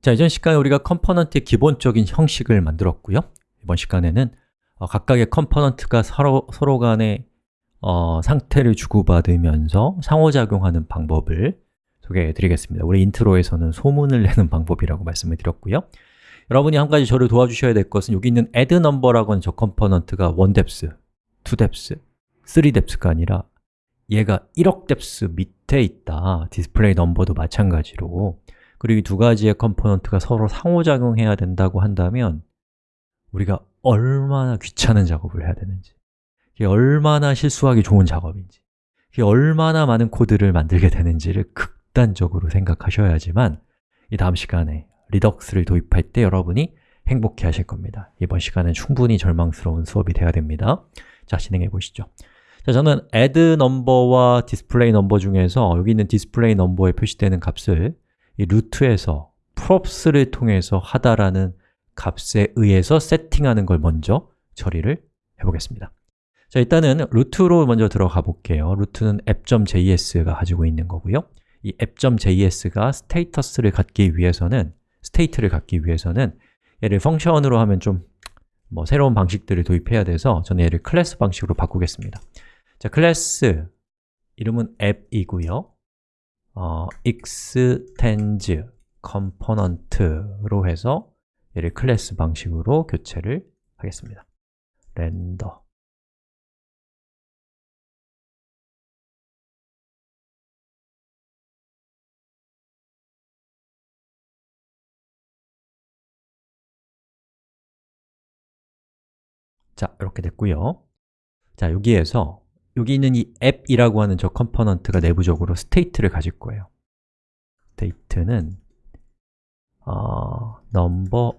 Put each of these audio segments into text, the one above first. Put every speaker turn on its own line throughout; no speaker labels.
자, 이전 시간에 우리가 component의 기본적인 형식을 만들었고요. 이번 시간에는 어, 각각의 component가 서로, 서로 간에 어, 상태를 주고받으면서 상호작용하는 방법을 소개해 드리겠습니다. 우리 인트로에서는 소문을 내는 방법이라고 말씀을 드렸고요. 여러분이 한 가지 저를 도와주셔야 될 것은 여기 있는 add number라고 하는 저 component가 1depth, 2depth, 3depth가 아니라 얘가 1억 depth 밑에 있다. display number도 마찬가지로 그리고 이 두 가지의 component가 서로 상호작용해야 된다고 한다면 우리가 얼마나 귀찮은 작업을 해야 되는지 이게 얼마나 실수하기 좋은 작업인지 이게 얼마나 많은 코드를 만들게 되는지를 극단적으로 생각하셔야지만 이 다음 시간에 Redux를 도입할 때 여러분이 행복해 하실 겁니다. 이번 시간은 충분히 절망스러운 수업이 되어야 됩니다. 자, 진행해 보시죠. 자, 저는 add number와 display number 중에서 여기 있는 display number에 표시되는 값을 이 root에서 props를 통해서 하달하는 값에 의해서 세팅하는 걸 먼저 처리를 해보겠습니다. 자, 일단은 root로 먼저 들어가 볼게요. root는 app.js가 가지고 있는 거고요. 이 app.js가 status를 갖기 위해서는 state를 갖기 위해서는 얘를 function으로 하면 좀 뭐 새로운 방식들을 도입해야 돼서 저는 얘를 클래스 방식으로 바꾸겠습니다. 자, 클래스 이름은 app이고요 어, extends component로 해서 얘를 클래스 방식으로 교체를 하겠습니다. 렌더. 자, 이렇게 됐고요. 자, 여기에서 여기 있는 이 app이라고 하는 저 component가 내부적으로 state를 가질 거예요. state는 어, number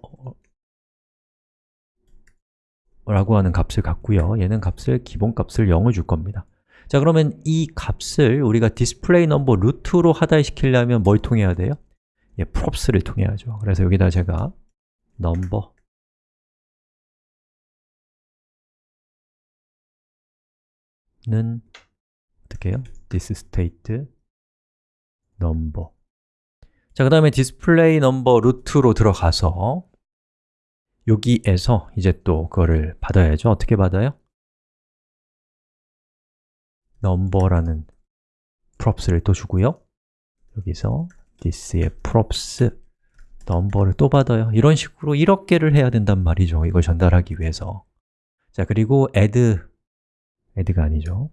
라고 하는 값을 갖고요. 얘는 값을, 기본 값을 0을 줄 겁니다. 자, 그러면 이 값을 우리가 display number root로 하달시키려면 뭘 통해야 돼요? 예, props를 통해야죠. 그래서 여기다 제가 number 는 어떻게 해요? this state number 자, 그 다음에 display number 루트로 들어가서 여기에서 이제 또 그거를 받아야죠. 어떻게 받아요? number라는 props를 또 주고요. 여기서 this의 props number를 또 받아요. 이런 식으로 1억 개를 해야 된단 말이죠. 이걸 전달하기 위해서. 자, 그리고 add add가 아니죠.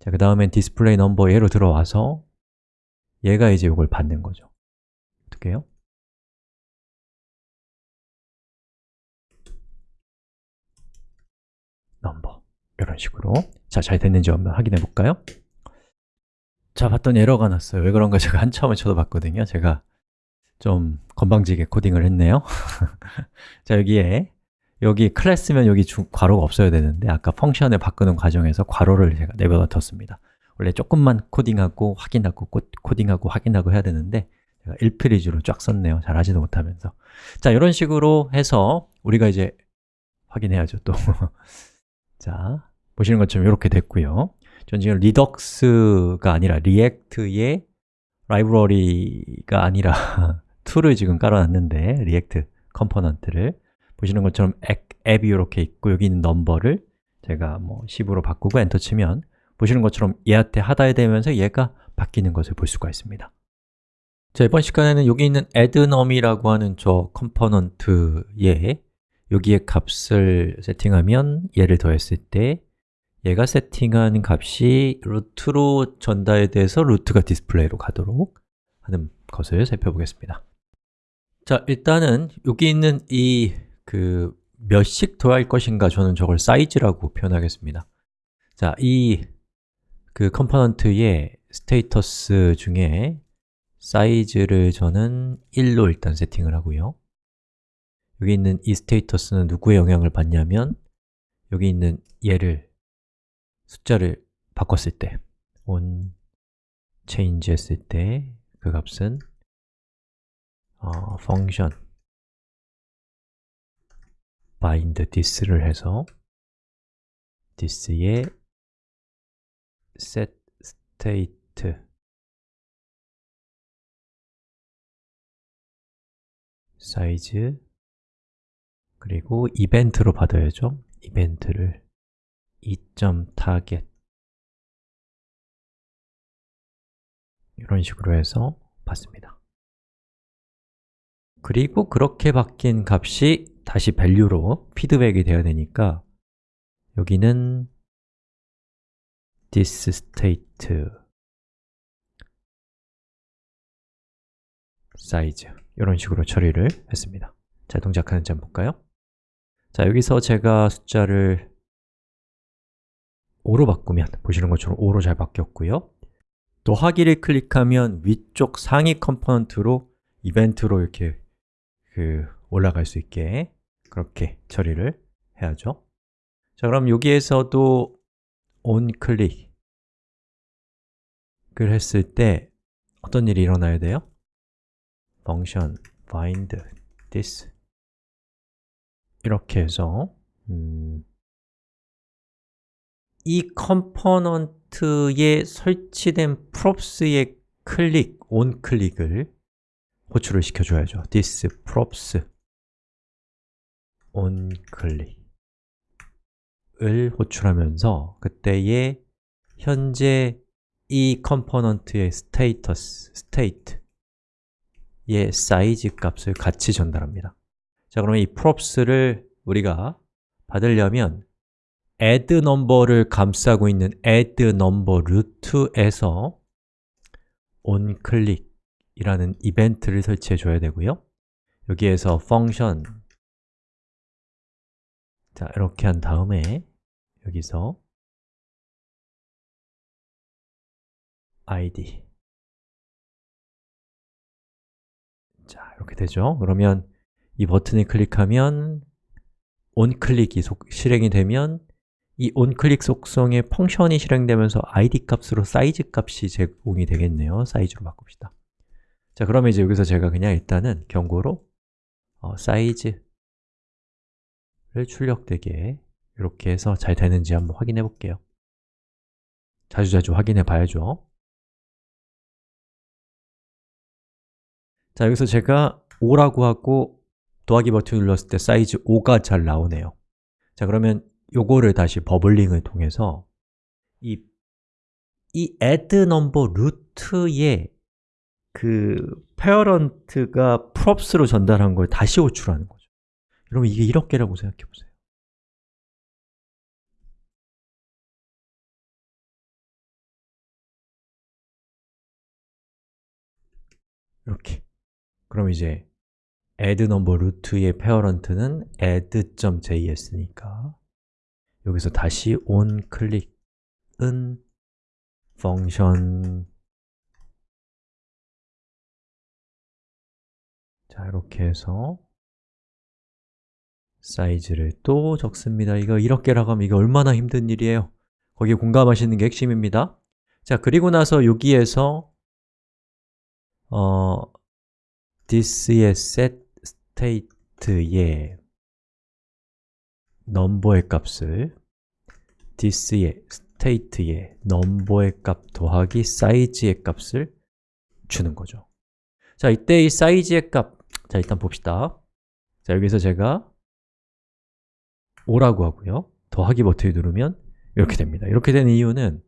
자, 그 다음엔 display number 얘로 들어와서 얘가 이제 이걸 받는 거죠. 어떻게 해요? number 이런 식으로 자, 잘 됐는지 한번 확인해 볼까요? 자, 봤더니 에러가 났어요. 왜 그런가 제가 한참을 쳐다봤거든요. 제가 좀 건방지게 코딩을 했네요. 자, 여기에 여기 클래스면 여기 주, 괄호가 없어야 되는데 아까 펑션을 바꾸는 과정에서 괄호를 제가 내버려 뒀습니다. 원래 조금만 코딩하고 확인하고 코딩하고 확인하고 해야 되는데 제가 1페이지로 쫙 썼네요. 잘 하지도 못하면서. 자, 이런 식으로 해서 우리가 이제 확인해야죠 또. 자, 보시는 것처럼 이렇게 됐고요. 전 지금 Redux가 아니라 React의 라이브러리가 아니라 툴을 지금 깔아놨는데 React component를 보시는 것처럼 app이 이렇게 있고 여기 있는 number를 제가 뭐 10으로 바꾸고 엔터 치면 보시는 것처럼 얘한테 하달이 되면서 얘가 바뀌는 것을 볼 수가 있습니다. 자, 이번 시간에는 여기 있는 addNum이라고 하는 저 component에 여기에 값을 세팅하면 얘를 더했을 때 얘가 세팅한 값이 root로 전달돼서 root가 display로 가도록 하는 것을 살펴보겠습니다. 자, 일단은 여기 있는 이 그 몇씩 더할 것인가 저는 저걸 size라고 표현하겠습니다. 자, 이 그 component의 status 중에 size를 저는 1로 일단 세팅을 하고요. 여기 있는 이 status는 누구의 영향을 받냐면 여기 있는 얘를 숫자를 바꿨을 때 on change 했을 때 그 값은 어, function bind this를 해서 this의 set state. 사이즈 그리고 이벤트로 받아야죠. 이벤트를 2.target 이런 식으로 해서 받습니다. 그리고 그렇게 바뀐 값이 다시 value로 피드백이 되어야 되니까 여기는 this state size 이런 식으로 처리를 했습니다 자, 동작하는지 한번 볼까요? 자, 여기서 제가 숫자를 5로 바꾸면 보시는 것처럼 5로 잘 바뀌었고요 더하기를 클릭하면 위쪽 상위 component로 이벤트로 이렇게 그 올라갈 수 있게 그렇게 처리를 해야죠. 자, 그럼 여기에서도 onClick을 했을 때 어떤 일이 일어나야 돼요? function bind this 이렇게 해서 음, 이 component에 설치된 props의 클릭, onClick을 호출을 시켜줘야죠. this props onClick을 호출하면서 그때의 현재 이 component의 status, state의 사이즈 값을 같이 전달합니다. 자, 그러면 이 props를 우리가 받으려면 add number를 감싸고 있는 add number root에서 onClick 이라는 이벤트를 설치해 줘야 되고요. 여기에서 function 자, 이렇게 한 다음에 여기서 id 자, 이렇게 되죠? 그러면 이 버튼을 클릭하면 onClick이 실행이 되면 이 onClick 속성에 펑션이 실행되면서 id 값으로 사이즈 값이 제공이 되겠네요. 사이즈로 바꿉시다. 자, 그러면 이제 여기서 제가 그냥 일단은 경고로 어, 사이즈 를 출력되게 이렇게 해서 잘 되는지 한번 확인해 볼게요. 자주자주 확인해 봐야죠. 자, 여기서 제가 5라고 하고 더하기 버튼 눌렀을 때 사이즈 5가 잘 나오네요. 자, 그러면 요거를 다시 버블링을 통해서 이, 이 add number 루트에 그 페어런트가 props로 전달한 걸 다시 호출하는 거죠 여러분 이게 1억 개라고 생각해 보세요. 이렇게. 그럼 이제 add number root의 페어런트는 add.js니까 여기서 다시 on 클릭은 function. 자, 이렇게 해서 사이즈를 또 적습니다. 이거 이렇게 라고 하면 이거 얼마나 힘든 일이에요. 거기에 공감하시는 게 핵심입니다. 자, 그리고 나서 여기에서 어, this의 set state의 넘버의 값을 this의 state의 넘버의 값 더하기 사이즈의 값을 주는 거죠. 자, 이때 이 사이즈의 값 자, 일단 봅시다. 자, 여기서 제가 5라고 하고요. 더하기 버튼을 누르면 이렇게 됩니다. 이렇게 되는 이유는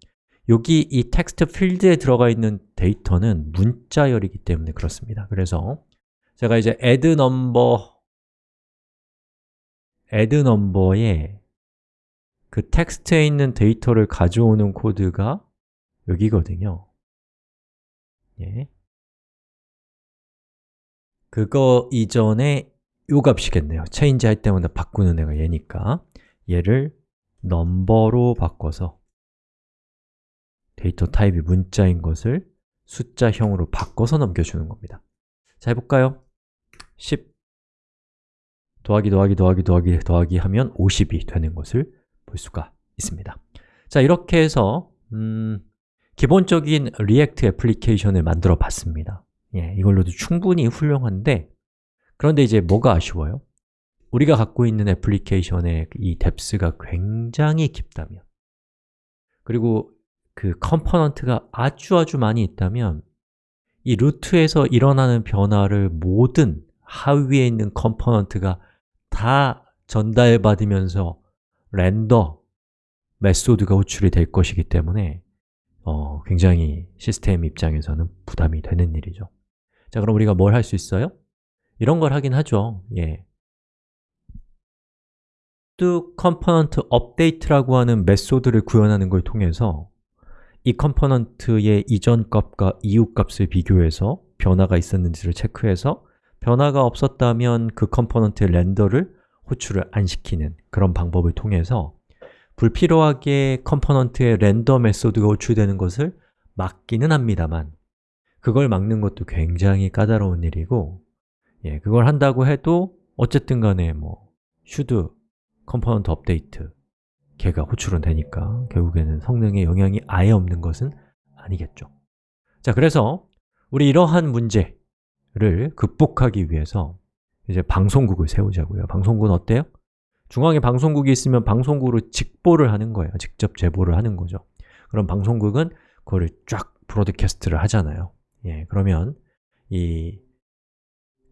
여기 이 텍스트 필드에 들어가 있는 데이터는 문자열이기 때문에 그렇습니다. 그래서 제가 이제 add number add number에 그 텍스트에 있는 데이터를 가져오는 코드가 여기거든요. 예. 그거 이전에 요 값이겠네요. change 할 때마다 바꾸는 애가 얘니까. 얘를 넘버로 바꿔서 데이터 타입이 문자인 것을 숫자형으로 바꿔서 넘겨주는 겁니다. 자, 해볼까요? 10 더하기 더하기 더하기 더하기 더하기 하면 50이 되는 것을 볼 수가 있습니다. 자, 이렇게 해서 음, 기본적인 React 애플리케이션을 만들어 봤습니다. 예, 이걸로도 충분히 훌륭한데 그런데 이제 뭐가 아쉬워요? 우리가 갖고 있는 애플리케이션의 이 depth가 굉장히 깊다면 그리고 그 component가 아주 아주 많이 있다면 이 root에서 일어나는 변화를 모든 하위에 있는 component가 다 전달받으면서 render method가 호출이 될 것이기 때문에 어, 굉장히 시스템 입장에서는 부담이 되는 일이죠 자, 그럼 우리가 뭘 할 수 있어요? 이런 걸 하긴 하죠 예. should component update라고 하는 method를 구현하는 걸 통해서 이 component의 이전 값과 이후 값을 비교해서 변화가 있었는지를 체크해서 변화가 없었다면 그 component의 render를 호출을 안 시키는 그런 방법을 통해서 불필요하게 component의 render method가 호출되는 것을 막기는 합니다만 그걸 막는 것도 굉장히 까다로운 일이고 예, 그걸 한다고 해도 어쨌든 간에 뭐 should component update 걔가 호출은 되니까 결국에는 성능에 영향이 아예 없는 것은 아니겠죠. 자, 그래서 우리 이러한 문제를 극복하기 위해서 이제 방송국을 세우자고요. 방송국은 어때요? 중앙에 방송국이 있으면 방송국으로 직보를 하는 거예요. 직접 제보를 하는 거죠. 그럼 방송국은 그거를 쫙 broadcast를 하잖아요. 예, 그러면 이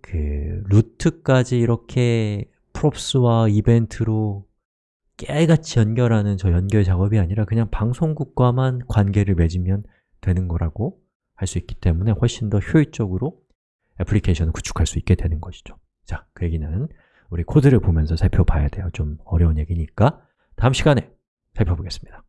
그 루트까지 이렇게 프롭스와 이벤트로 깨알같이 연결하는 저 연결 작업이 아니라 그냥 방송국과만 관계를 맺으면 되는 거라고 할 수 있기 때문에 훨씬 더 효율적으로 애플리케이션을 구축할 수 있게 되는 것이죠. 자, 그 얘기는 우리 코드를 보면서 살펴봐야 돼요. 좀 어려운 얘기니까 다음 시간에 살펴보겠습니다